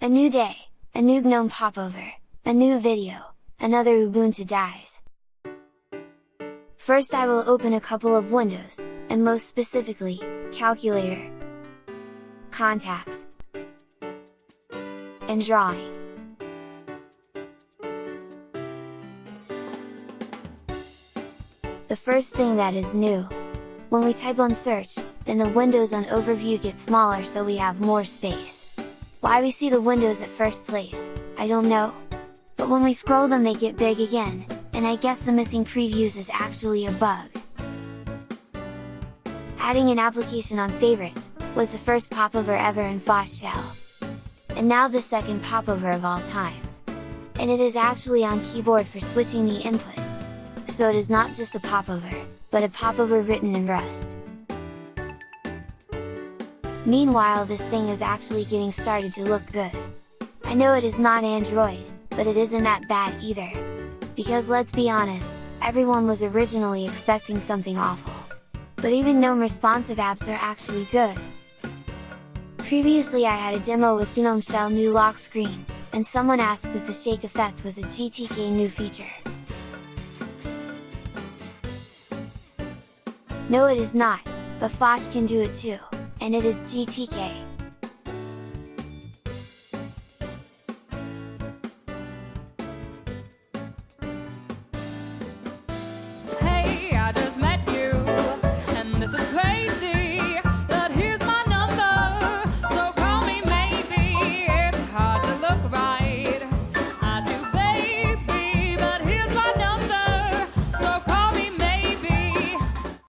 A new day, a new GNOME popover, a new video, another Ubuntu dies. First I will open a couple of windows, and most specifically, Calculator, Contacts, and Drawing. The first thing that is new, when we type on search, then the windows on overview get smaller so we have more space. Why we see the windows at first place, I don't know. But when we scroll them they get big again, and I guess the missing previews is actually a bug. Adding an application on favorites, was the first popover ever in Phosh shell. And now the second popover of all times. And it is actually on keyboard for switching the input. So it is not just a popover, but a popover written in Rust. Meanwhile this thing is actually getting started to look good. I know it is not Android, but it isn't that bad either. Because let's be honest, everyone was originally expecting something awful. But even GNOME responsive apps are actually good. Previously I had a demo with GNOME Shell new lock screen, and someone asked if the shake effect was a GTK new feature. No it is not, but Phosh can do it too and it is GTK.